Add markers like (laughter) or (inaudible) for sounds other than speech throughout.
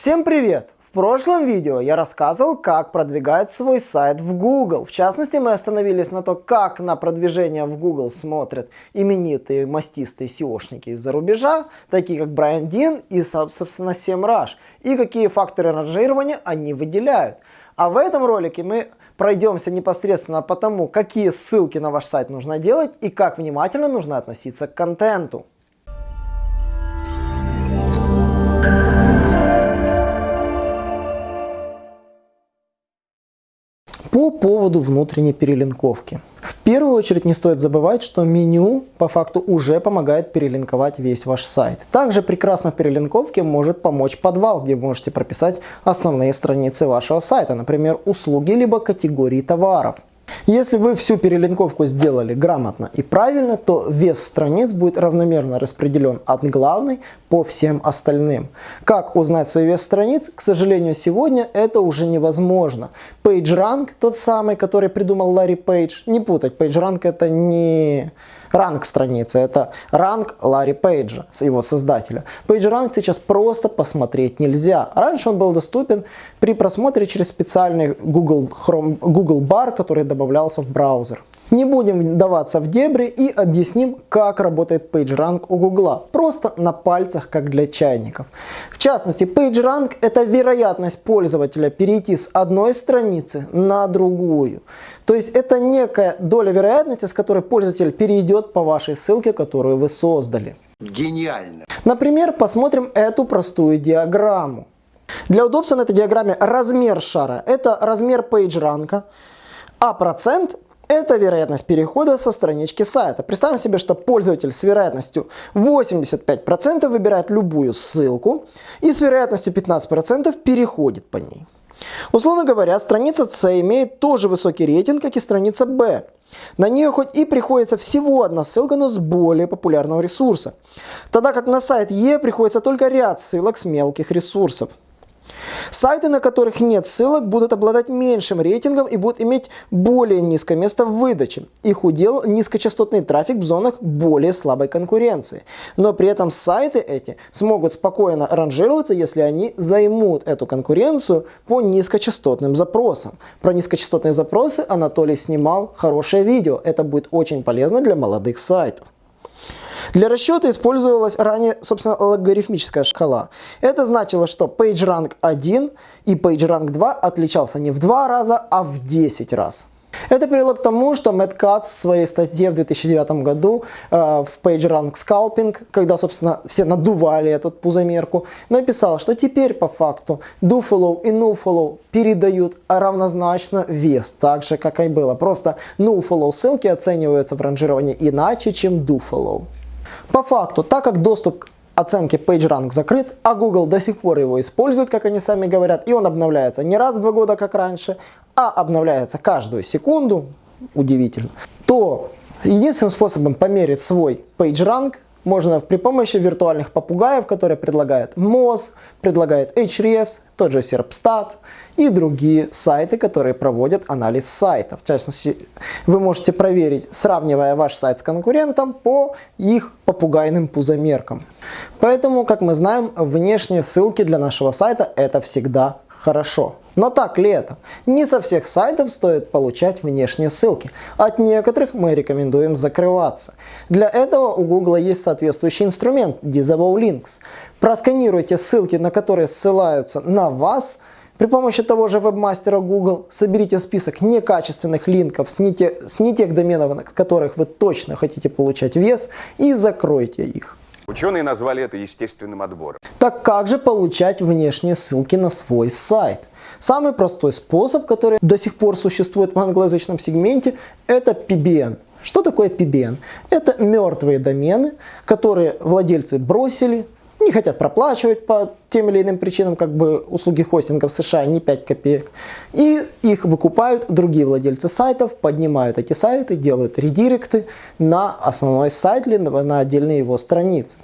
Всем привет! В прошлом видео я рассказывал, как продвигать свой сайт в Google. В частности, мы остановились на то, как на продвижение в Google смотрят именитые мастистые SEOшники из-за рубежа, такие как Брайан Дин и, собственно, SEMrush, и какие факторы ранжирования они выделяют. А в этом ролике мы пройдемся непосредственно по тому, какие ссылки на ваш сайт нужно делать и как внимательно нужно относиться к контенту. По поводу внутренней перелинковки. В первую очередь не стоит забывать, что меню по факту уже помогает перелинковать весь ваш сайт. Также прекрасно в перелинковке может помочь подвал, где вы можете прописать основные страницы вашего сайта, например, услуги либо категории товаров. Если вы всю перелинковку сделали грамотно и правильно, то вес страниц будет равномерно распределен от главной по всем остальным. Как узнать свой вес страниц? К сожалению, сегодня это уже невозможно. PageRank, тот самый, который придумал Ларри Пейдж, не путать, PageRank это не ранг страницы, это ранг Ларри Пейджа, его создателя. PageRank сейчас просто посмотреть нельзя. Раньше он был доступен при просмотре через специальный Google, Chrome, Google Bar, который добавлялся в браузер. Не будем вдаваться в дебри и объясним, как работает PageRank у Google. Просто на пальцах, как для чайников. В частности, PageRank это вероятность пользователя перейти с одной страницы на другую. То есть это некая доля вероятности, с которой пользователь перейдет по вашей ссылке, которую вы создали. Гениально. Например, посмотрим эту простую диаграмму. Для удобства на этой диаграмме размер шара – это размер PageRank, а процент это вероятность перехода со странички сайта. Представим себе, что пользователь с вероятностью 85% выбирает любую ссылку и с вероятностью 15% переходит по ней. Условно говоря, страница C имеет тоже высокий рейтинг, как и страница B. На нее хоть и приходится всего одна ссылка, но с более популярного ресурса. Тогда как на сайт E приходится только ряд ссылок с мелких ресурсов. Сайты, на которых нет ссылок, будут обладать меньшим рейтингом и будут иметь более низкое место в выдаче. Их удел низкочастотный трафик в зонах более слабой конкуренции. Но при этом сайты эти смогут спокойно ранжироваться, если они займут эту конкуренцию по низкочастотным запросам. Про низкочастотные запросы Анатолий снимал хорошее видео. Это будет очень полезно для молодых сайтов. Для расчета использовалась ранее, собственно, логарифмическая шкала. Это значило, что PageRank 1 и PageRank 2 отличался не в 2 раза, а в 10 раз. Это привело к тому, что Мэтт Кац в своей статье в 2009 году э, в PageRank Scalping, когда, собственно, все надували эту пузомерку, написал, что теперь по факту DoFollow и NoFollow передают равнозначно вес, так же, как и было. Просто NoFollow ссылки оцениваются в ранжировании иначе, чем DoFollow. По факту, так как доступ к оценке PageRank закрыт, а Google до сих пор его использует, как они сами говорят, и он обновляется не раз в два года, как раньше, а обновляется каждую секунду, удивительно, то единственным способом померить свой PageRank можно при помощи виртуальных попугаев, которые предлагают Moz, предлагает Hrefs, тот же Serpstat и другие сайты, которые проводят анализ сайтов. В частности, вы можете проверить, сравнивая ваш сайт с конкурентом по их попугайным пузомеркам. Поэтому, как мы знаем, внешние ссылки для нашего сайта это всегда хорошо. Но так ли это? Не со всех сайтов стоит получать внешние ссылки. От некоторых мы рекомендуем закрываться. Для этого у Google есть соответствующий инструмент Disavow Links. Просканируйте ссылки, на которые ссылаются на вас, при помощи того же вебмастера Google соберите список некачественных линков с не, те, с не тех доменов, на которых вы точно хотите получать вес, и закройте их. Ученые назвали это естественным отбором. Так как же получать внешние ссылки на свой сайт? Самый простой способ, который до сих пор существует в англоязычном сегменте, это PBN. Что такое PBN? Это мертвые домены, которые владельцы бросили, не хотят проплачивать по тем или иным причинам, как бы услуги хостинга в США не 5 копеек. И их выкупают другие владельцы сайтов, поднимают эти сайты, делают редиректы на основной сайт или на отдельные его страницы.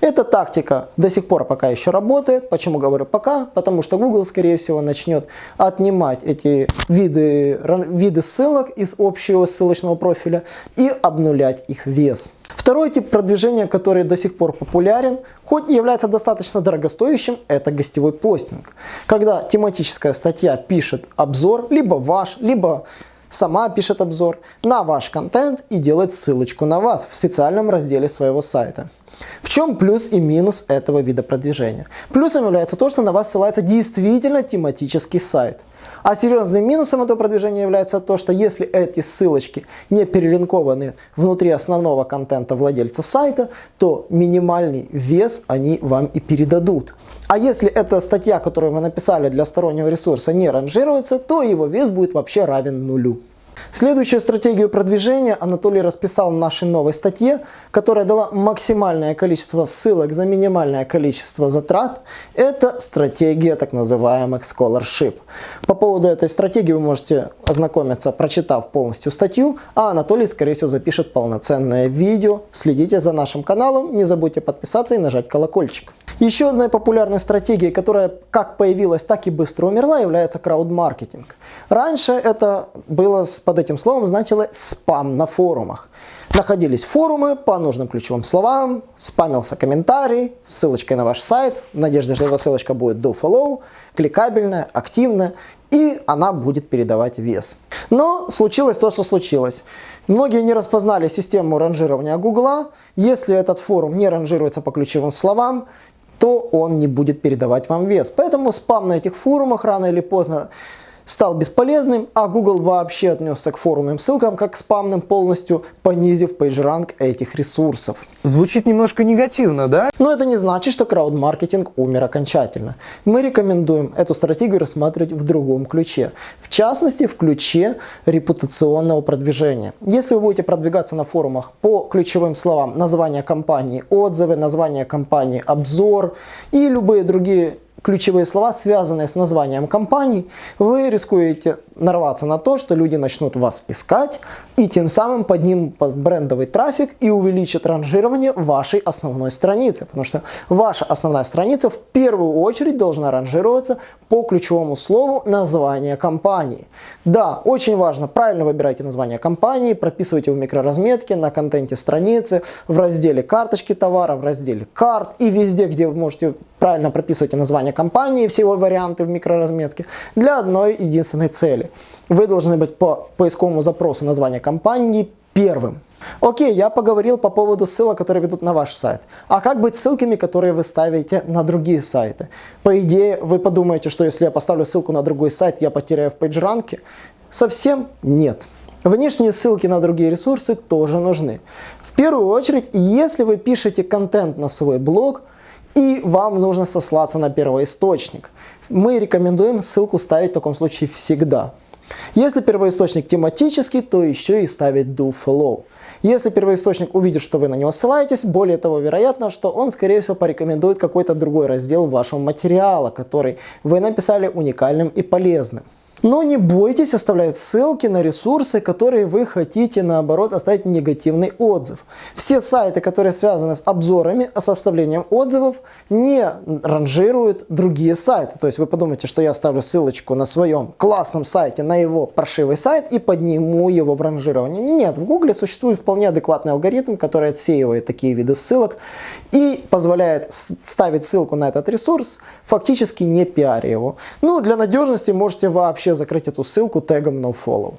Эта тактика до сих пор пока еще работает. Почему говорю пока? Потому что Google, скорее всего, начнет отнимать эти виды, виды ссылок из общего ссылочного профиля и обнулять их вес. Второй тип продвижения, который до сих пор популярен, хоть и является достаточно дорогостоящим, это гостевой постинг. Когда тематическая статья пишет обзор, либо ваш, либо сама пишет обзор на ваш контент и делает ссылочку на вас в специальном разделе своего сайта. В чем плюс и минус этого вида продвижения? Плюсом является то, что на вас ссылается действительно тематический сайт. А серьезным минусом этого продвижения является то, что если эти ссылочки не перелинкованы внутри основного контента владельца сайта, то минимальный вес они вам и передадут. А если эта статья, которую вы написали для стороннего ресурса, не ранжируется, то его вес будет вообще равен нулю. Следующую стратегию продвижения Анатолий расписал в нашей новой статье, которая дала максимальное количество ссылок за минимальное количество затрат. Это стратегия так называемых scholarship. По поводу этой стратегии вы можете ознакомиться, прочитав полностью статью, а Анатолий, скорее всего, запишет полноценное видео. Следите за нашим каналом, не забудьте подписаться и нажать колокольчик. Еще одной популярной стратегией, которая как появилась, так и быстро умерла, является крауд-маркетинг. Раньше это было под этим словом значило спам на форумах. Находились форумы по нужным ключевым словам, спамился комментарий с ссылочкой на ваш сайт, в надежде, что эта ссылочка будет follow, кликабельная, активная, и она будет передавать вес. Но случилось то, что случилось. Многие не распознали систему ранжирования Гугла. Если этот форум не ранжируется по ключевым словам, то он не будет передавать вам вес. Поэтому спам на этих форумах рано или поздно стал бесполезным, а Google вообще отнесся к форумным ссылкам как к спамным, полностью понизив PageRank этих ресурсов. Звучит немножко негативно, да? Но это не значит, что крауд-маркетинг умер окончательно. Мы рекомендуем эту стратегию рассматривать в другом ключе. В частности, в ключе репутационного продвижения. Если вы будете продвигаться на форумах по ключевым словам название компании, отзывы, название компании, обзор и любые другие ключевые слова, связанные с названием компании, вы рискуете нарваться на то, что люди начнут вас искать и тем самым поднимут брендовый трафик и увеличат ранжирование вашей основной страницы. Потому что ваша основная страница в первую очередь должна ранжироваться по ключевому слову названия компании. Да, очень важно, правильно выбирайте название компании, прописывайте в микроразметке, на контенте страницы, в разделе карточки товара, в разделе карт и везде, где вы можете правильно прописывать название компании, все его варианты в микроразметке, для одной единственной цели. Вы должны быть по поисковому запросу названия компании первым. Окей, я поговорил по поводу ссылок, которые ведут на ваш сайт. А как быть ссылками, которые вы ставите на другие сайты? По идее, вы подумаете, что если я поставлю ссылку на другой сайт, я потеряю в PageRank? Совсем нет. Внешние ссылки на другие ресурсы тоже нужны. В первую очередь, если вы пишете контент на свой блог, и вам нужно сослаться на первоисточник. Мы рекомендуем ссылку ставить в таком случае всегда. Если первоисточник тематический, то еще и ставить do follow. Если первоисточник увидит, что вы на него ссылаетесь, более того, вероятно, что он, скорее всего, порекомендует какой-то другой раздел вашего материала, который вы написали уникальным и полезным. Но не бойтесь оставлять ссылки на ресурсы, которые вы хотите, наоборот, оставить негативный отзыв. Все сайты, которые связаны с обзорами, а составлением отзывов, не ранжируют другие сайты. То есть вы подумаете, что я оставлю ссылочку на своем классном сайте, на его паршивый сайт и подниму его в ранжирование. Нет, в Гугле существует вполне адекватный алгоритм, который отсеивает такие виды ссылок и позволяет ставить ссылку на этот ресурс, фактически не пиаря его. Ну, для надежности можете вообще закрыть эту ссылку тегом nofollow.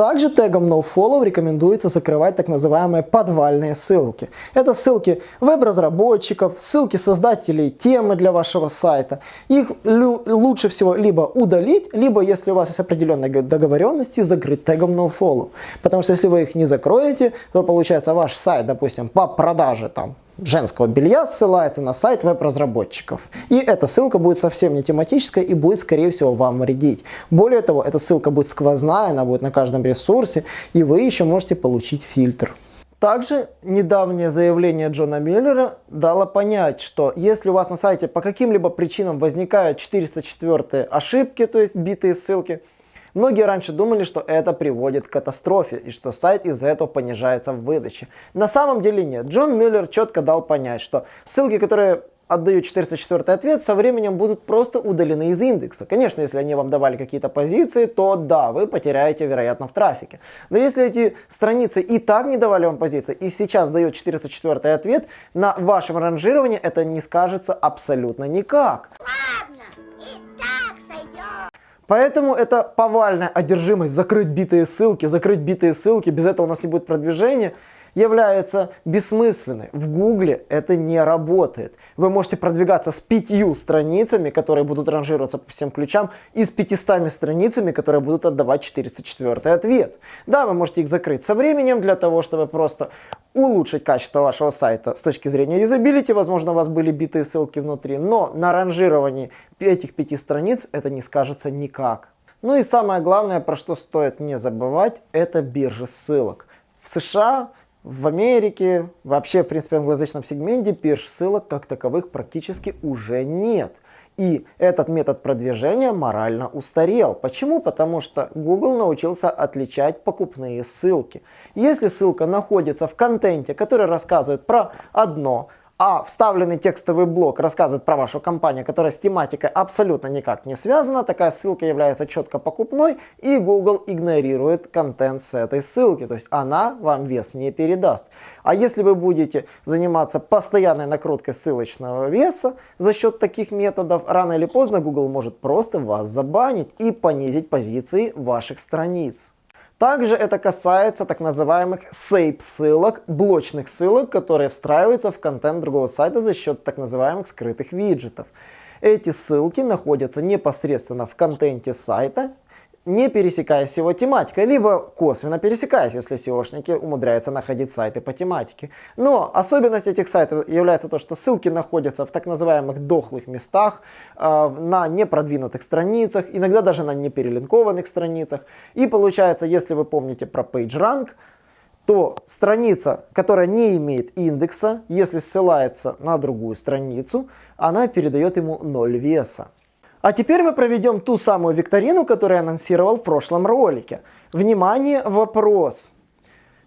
Также тегом nofollow рекомендуется закрывать так называемые подвальные ссылки. Это ссылки веб-разработчиков, ссылки создателей темы для вашего сайта. Их лучше всего либо удалить, либо, если у вас есть определенные договоренности, закрыть тегом nofollow. Потому что если вы их не закроете, то получается ваш сайт, допустим, по продаже там женского белья ссылается на сайт веб-разработчиков. И эта ссылка будет совсем не тематическая и будет, скорее всего, вам вредить. Более того, эта ссылка будет сквозная, она будет на каждом ресурсе, и вы еще можете получить фильтр. Также недавнее заявление Джона Миллера дало понять, что если у вас на сайте по каким-либо причинам возникают 404 ошибки, то есть битые ссылки, Многие раньше думали, что это приводит к катастрофе и что сайт из-за этого понижается в выдаче. На самом деле нет. Джон Мюллер четко дал понять, что ссылки, которые отдают 404 ответ, со временем будут просто удалены из индекса. Конечно, если они вам давали какие-то позиции, то да, вы потеряете, вероятно, в трафике. Но если эти страницы и так не давали вам позиции, и сейчас дает 404 ответ, на вашем ранжировании это не скажется абсолютно никак. Ладно. Поэтому это повальная одержимость закрыть битые ссылки, закрыть битые ссылки, без этого у нас не будет продвижения – является бессмысленной. В Гугле это не работает. Вы можете продвигаться с пятью страницами, которые будут ранжироваться по всем ключам, и с 500 страницами, которые будут отдавать 404 ответ. Да, вы можете их закрыть со временем для того, чтобы просто улучшить качество вашего сайта с точки зрения юзабилити. Возможно, у вас были битые ссылки внутри, но на ранжировании этих пяти страниц это не скажется никак. Ну и самое главное, про что стоит не забывать, это биржи ссылок. В США в Америке, вообще, в принципе, в англоязычном сегменте пирж-ссылок как таковых практически уже нет. И этот метод продвижения морально устарел. Почему? Потому что Google научился отличать покупные ссылки. Если ссылка находится в контенте, который рассказывает про одно, а вставленный текстовый блок рассказывает про вашу компанию, которая с тематикой абсолютно никак не связана, такая ссылка является четко покупной, и Google игнорирует контент с этой ссылки, то есть она вам вес не передаст. А если вы будете заниматься постоянной накруткой ссылочного веса за счет таких методов, рано или поздно Google может просто вас забанить и понизить позиции ваших страниц. Также это касается так называемых SAPE ссылок, блочных ссылок, которые встраиваются в контент другого сайта за счет так называемых скрытых виджетов. Эти ссылки находятся непосредственно в контенте сайта не пересекаясь с его тематикой, либо косвенно пересекаясь, если SEOшники умудряются находить сайты по тематике. Но особенность этих сайтов является то, что ссылки находятся в так называемых дохлых местах, э, на непродвинутых страницах, иногда даже на неперелинкованных страницах. И получается, если вы помните про PageRank, то страница, которая не имеет индекса, если ссылается на другую страницу, она передает ему 0 веса. А теперь мы проведем ту самую викторину, которую я анонсировал в прошлом ролике. Внимание, вопрос.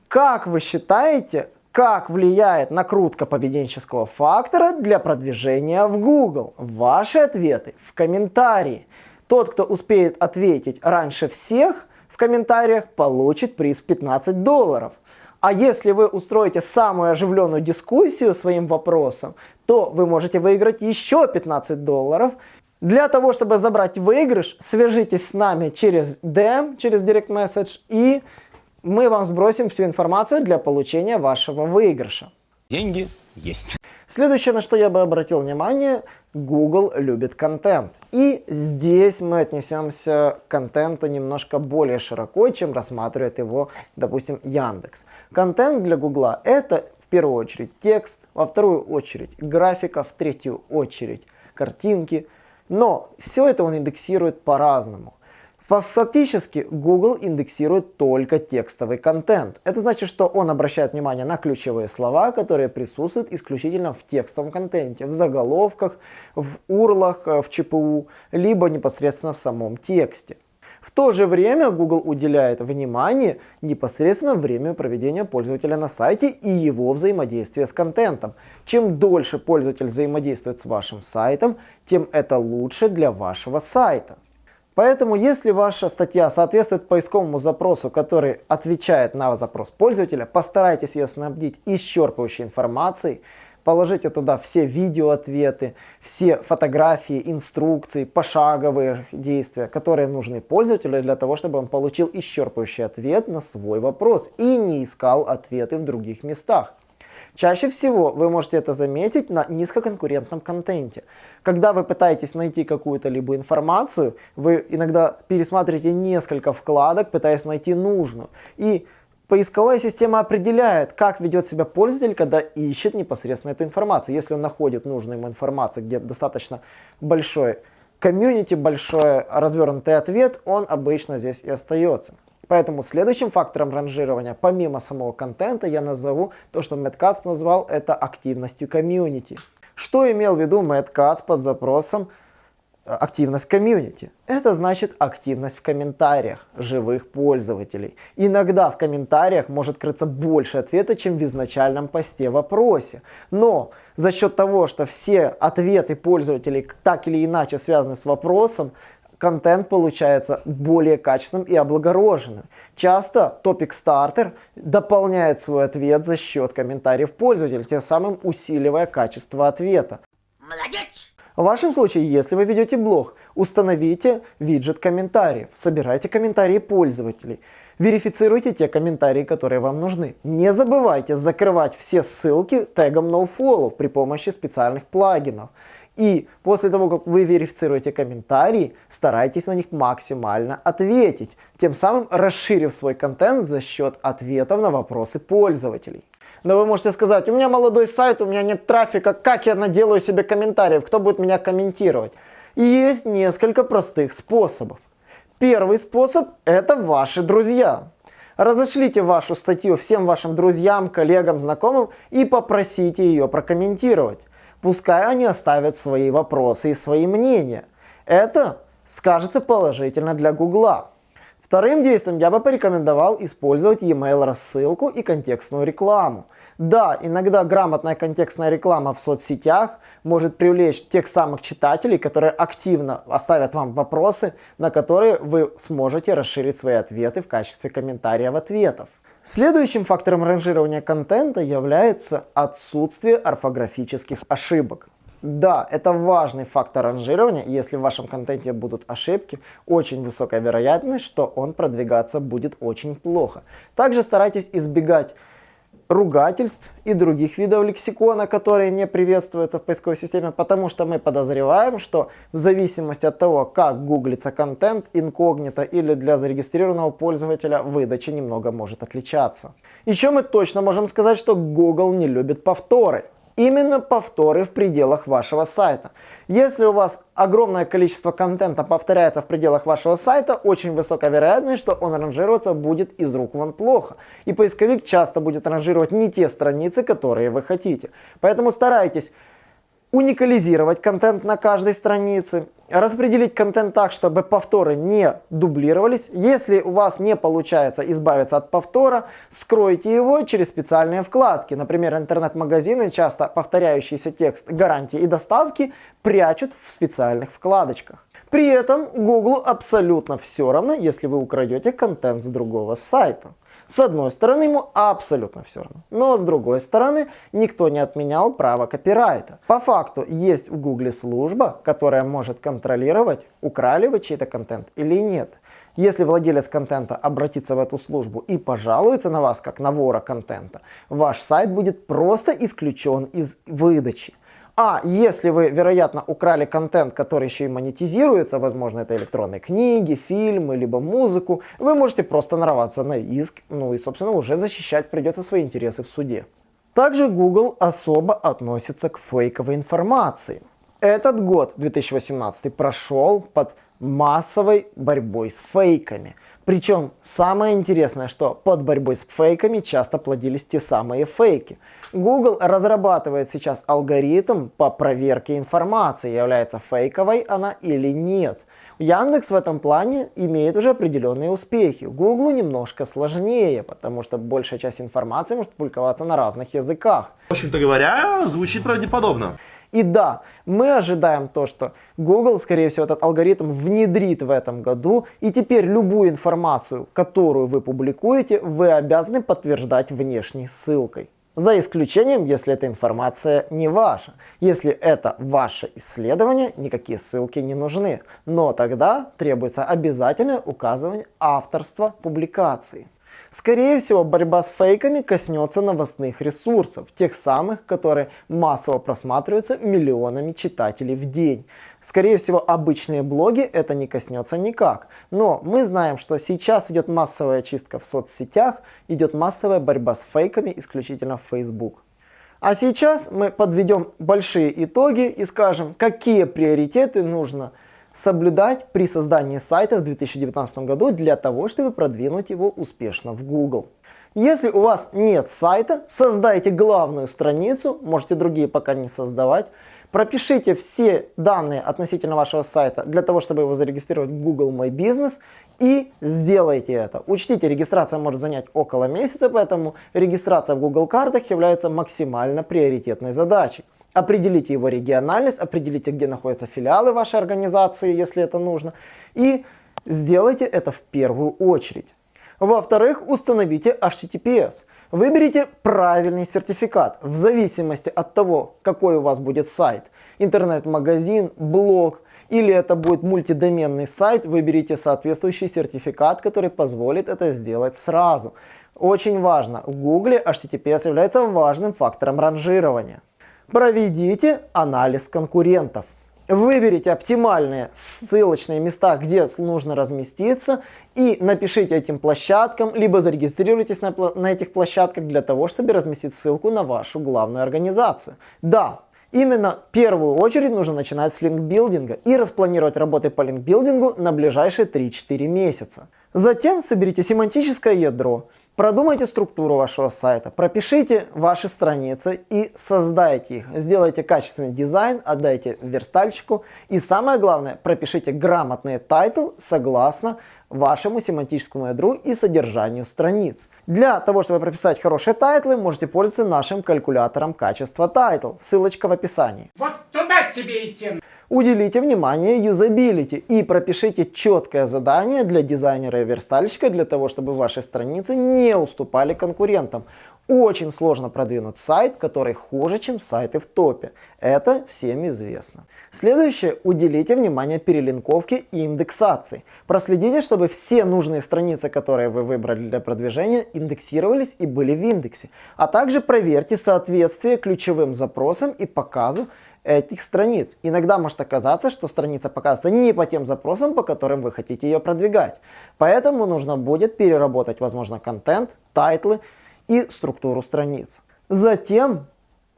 Как вы считаете, как влияет накрутка поведенческого фактора для продвижения в Google? Ваши ответы в комментарии. Тот, кто успеет ответить раньше всех в комментариях, получит приз 15 долларов. А если вы устроите самую оживленную дискуссию своим вопросом, то вы можете выиграть еще 15 долларов для того, чтобы забрать выигрыш, свяжитесь с нами через DM, через Direct Message, и мы вам сбросим всю информацию для получения вашего выигрыша. Деньги есть. Следующее, на что я бы обратил внимание, Google любит контент. И здесь мы отнесемся к контенту немножко более широко, чем рассматривает его, допустим, Яндекс. Контент для Google это в первую очередь текст, во вторую очередь графика, в третью очередь картинки, но все это он индексирует по-разному. Фактически Google индексирует только текстовый контент. Это значит, что он обращает внимание на ключевые слова, которые присутствуют исключительно в текстовом контенте, в заголовках, в урлах, э, в ЧПУ, либо непосредственно в самом тексте. В то же время Google уделяет внимание непосредственно времени проведения пользователя на сайте и его взаимодействия с контентом. Чем дольше пользователь взаимодействует с вашим сайтом, тем это лучше для вашего сайта. Поэтому, если ваша статья соответствует поисковому запросу, который отвечает на запрос пользователя, постарайтесь ее снабдить исчерпывающей информацией, Положите туда все видеоответы, все фотографии, инструкции, пошаговые действия, которые нужны пользователю для того, чтобы он получил исчерпывающий ответ на свой вопрос и не искал ответы в других местах. Чаще всего вы можете это заметить на низкоконкурентном контенте. Когда вы пытаетесь найти какую-то либо информацию, вы иногда пересматриваете несколько вкладок, пытаясь найти нужную. И Поисковая система определяет, как ведет себя пользователь, когда ищет непосредственно эту информацию. Если он находит нужную ему информацию, где достаточно большой комьюнити, большой развернутый ответ, он обычно здесь и остается. Поэтому следующим фактором ранжирования, помимо самого контента, я назову то, что Мэтт назвал это активностью комьюнити. Что имел в виду Мэтт под запросом активность в комьюнити. Это значит активность в комментариях живых пользователей. Иногда в комментариях может крыться больше ответа, чем в изначальном посте вопросе. Но за счет того, что все ответы пользователей так или иначе связаны с вопросом, контент получается более качественным и облагороженным. Часто Starter дополняет свой ответ за счет комментариев пользователей, тем самым усиливая качество ответа. Молодец! В вашем случае, если вы ведете блог, установите виджет комментариев, собирайте комментарии пользователей, верифицируйте те комментарии, которые вам нужны. Не забывайте закрывать все ссылки тегом nofollow при помощи специальных плагинов. И после того, как вы верифицируете комментарии, старайтесь на них максимально ответить, тем самым расширив свой контент за счет ответов на вопросы пользователей. Но вы можете сказать, у меня молодой сайт, у меня нет трафика, как я наделаю себе комментариев, кто будет меня комментировать? Есть несколько простых способов. Первый способ – это ваши друзья. Разошлите вашу статью всем вашим друзьям, коллегам, знакомым и попросите ее прокомментировать. Пускай они оставят свои вопросы и свои мнения. Это скажется положительно для Гугла. Вторым действием я бы порекомендовал использовать e-mail рассылку и контекстную рекламу. Да, иногда грамотная контекстная реклама в соцсетях может привлечь тех самых читателей, которые активно оставят вам вопросы, на которые вы сможете расширить свои ответы в качестве комментариев ответов. Следующим фактором ранжирования контента является отсутствие орфографических ошибок. Да, это важный фактор ранжирования. Если в вашем контенте будут ошибки, очень высокая вероятность, что он продвигаться будет очень плохо. Также старайтесь избегать ругательств и других видов лексикона, которые не приветствуются в поисковой системе, потому что мы подозреваем, что в зависимости от того, как гуглится контент, инкогнито или для зарегистрированного пользователя, выдача немного может отличаться. Еще мы точно можем сказать, что Google не любит повторы именно повторы в пределах вашего сайта. Если у вас огромное количество контента повторяется в пределах вашего сайта, очень высокая вероятность, что он ранжироваться будет из рук вон плохо. И поисковик часто будет ранжировать не те страницы, которые вы хотите. Поэтому старайтесь уникализировать контент на каждой странице, распределить контент так, чтобы повторы не дублировались. Если у вас не получается избавиться от повтора, скройте его через специальные вкладки. Например, интернет-магазины часто повторяющийся текст гарантии и доставки прячут в специальных вкладочках. При этом Google абсолютно все равно, если вы украдете контент с другого сайта. С одной стороны, ему абсолютно все равно. Но с другой стороны, никто не отменял право копирайта. По факту, есть в Гугле служба, которая может контролировать, украли вы чей-то контент или нет. Если владелец контента обратится в эту службу и пожалуется на вас как на вора контента, ваш сайт будет просто исключен из выдачи. А если вы, вероятно, украли контент, который еще и монетизируется, возможно, это электронные книги, фильмы, либо музыку, вы можете просто нарваться на иск, ну и, собственно, уже защищать придется свои интересы в суде. Также Google особо относится к фейковой информации. Этот год, 2018, прошел под массовой борьбой с фейками. Причем самое интересное, что под борьбой с фейками часто плодились те самые фейки. Google разрабатывает сейчас алгоритм по проверке информации, является фейковой она или нет. Яндекс в этом плане имеет уже определенные успехи. Google немножко сложнее, потому что большая часть информации может публиковаться на разных языках. В общем-то говоря, звучит правдеподобно. И да, мы ожидаем то, что Google, скорее всего, этот алгоритм внедрит в этом году, и теперь любую информацию, которую вы публикуете, вы обязаны подтверждать внешней ссылкой. За исключением, если эта информация не ваша. Если это ваше исследование, никакие ссылки не нужны. Но тогда требуется обязательное указывание авторства публикации. Скорее всего, борьба с фейками коснется новостных ресурсов, тех самых, которые массово просматриваются миллионами читателей в день. Скорее всего, обычные блоги это не коснется никак. Но мы знаем, что сейчас идет массовая чистка в соцсетях, идет массовая борьба с фейками исключительно в Facebook. А сейчас мы подведем большие итоги и скажем, какие приоритеты нужно соблюдать при создании сайта в 2019 году для того, чтобы продвинуть его успешно в Google. Если у вас нет сайта, создайте главную страницу, можете другие пока не создавать, пропишите все данные относительно вашего сайта для того, чтобы его зарегистрировать в Google My Business и сделайте это. Учтите, регистрация может занять около месяца, поэтому регистрация в Google картах является максимально приоритетной задачей. Определите его региональность, определите, где находятся филиалы вашей организации, если это нужно, и сделайте это в первую очередь. Во-вторых, установите HTTPS. Выберите правильный сертификат в зависимости от того, какой у вас будет сайт. Интернет-магазин, блог или это будет мультидоменный сайт, выберите соответствующий сертификат, который позволит это сделать сразу. Очень важно, в Google HTTPS является важным фактором ранжирования. Проведите анализ конкурентов. Выберите оптимальные ссылочные места, где нужно разместиться и напишите этим площадкам, либо зарегистрируйтесь на, на этих площадках для того, чтобы разместить ссылку на вашу главную организацию. Да, именно в первую очередь нужно начинать с линкбилдинга и распланировать работы по линкбилдингу на ближайшие 3-4 месяца. Затем соберите семантическое ядро, Продумайте структуру вашего сайта, пропишите ваши страницы и создайте их. Сделайте качественный дизайн, отдайте верстальщику и самое главное, пропишите грамотный title согласно вашему семантическому ядру и содержанию страниц. Для того, чтобы прописать хорошие тайтлы, можете пользоваться нашим калькулятором качества title. Ссылочка в описании. Вот туда тебе идти. Уделите внимание юзабилити и пропишите четкое задание для дизайнера и верстальщика для того, чтобы ваши страницы не уступали конкурентам. Очень сложно продвинуть сайт, который хуже, чем сайты в топе. Это всем известно. Следующее. Уделите внимание перелинковке и индексации. Проследите, чтобы все нужные страницы, которые вы выбрали для продвижения, индексировались и были в индексе. А также проверьте соответствие ключевым запросам и показу этих страниц. Иногда может оказаться, что страница показывается не по тем запросам, по которым вы хотите ее продвигать. Поэтому нужно будет переработать, возможно, контент, тайтлы и структуру страниц. Затем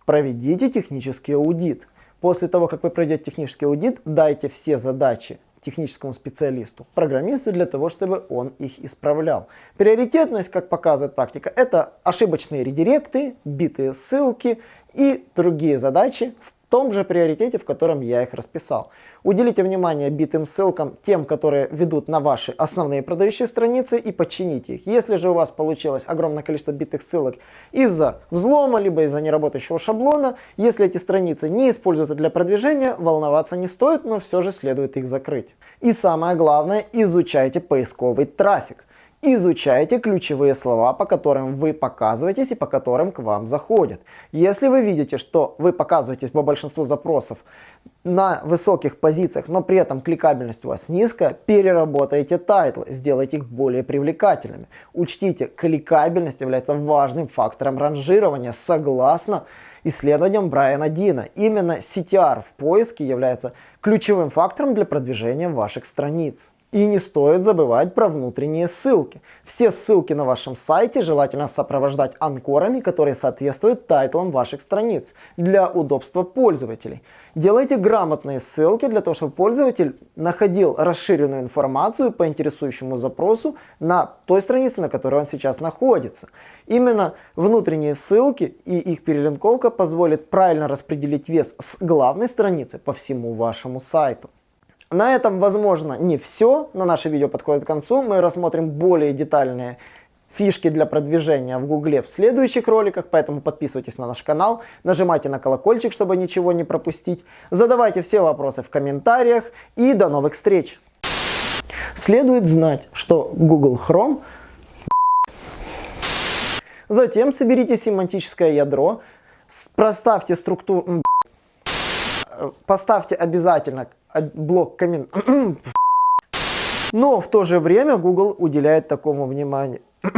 проведите технический аудит. После того, как вы пройдете технический аудит, дайте все задачи техническому специалисту, программисту, для того, чтобы он их исправлял. Приоритетность, как показывает практика, это ошибочные редиректы, битые ссылки и другие задачи в том же приоритете, в котором я их расписал. Уделите внимание битым ссылкам, тем, которые ведут на ваши основные продающие страницы и подчините их. Если же у вас получилось огромное количество битых ссылок из-за взлома, либо из-за неработающего шаблона, если эти страницы не используются для продвижения, волноваться не стоит, но все же следует их закрыть. И самое главное, изучайте поисковый трафик изучайте ключевые слова, по которым вы показываетесь и по которым к вам заходят. Если вы видите, что вы показываетесь по большинству запросов на высоких позициях, но при этом кликабельность у вас низкая, переработайте тайтлы, сделайте их более привлекательными. Учтите, кликабельность является важным фактором ранжирования согласно исследованиям Брайана Дина. Именно CTR в поиске является ключевым фактором для продвижения ваших страниц. И не стоит забывать про внутренние ссылки. Все ссылки на вашем сайте желательно сопровождать анкорами, которые соответствуют тайтлам ваших страниц для удобства пользователей. Делайте грамотные ссылки для того, чтобы пользователь находил расширенную информацию по интересующему запросу на той странице, на которой он сейчас находится. Именно внутренние ссылки и их перелинковка позволит правильно распределить вес с главной страницы по всему вашему сайту. На этом, возможно, не все, но наше видео подходит к концу. Мы рассмотрим более детальные фишки для продвижения в Гугле в следующих роликах, поэтому подписывайтесь на наш канал, нажимайте на колокольчик, чтобы ничего не пропустить, задавайте все вопросы в комментариях и до новых встреч! Следует знать, что Google Chrome Затем соберите семантическое ядро, проставьте структуру... Поставьте обязательно блок коммен... (clears throat) Но в то же время Google уделяет такому внимание. (clears throat)